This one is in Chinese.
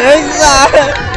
儿子啊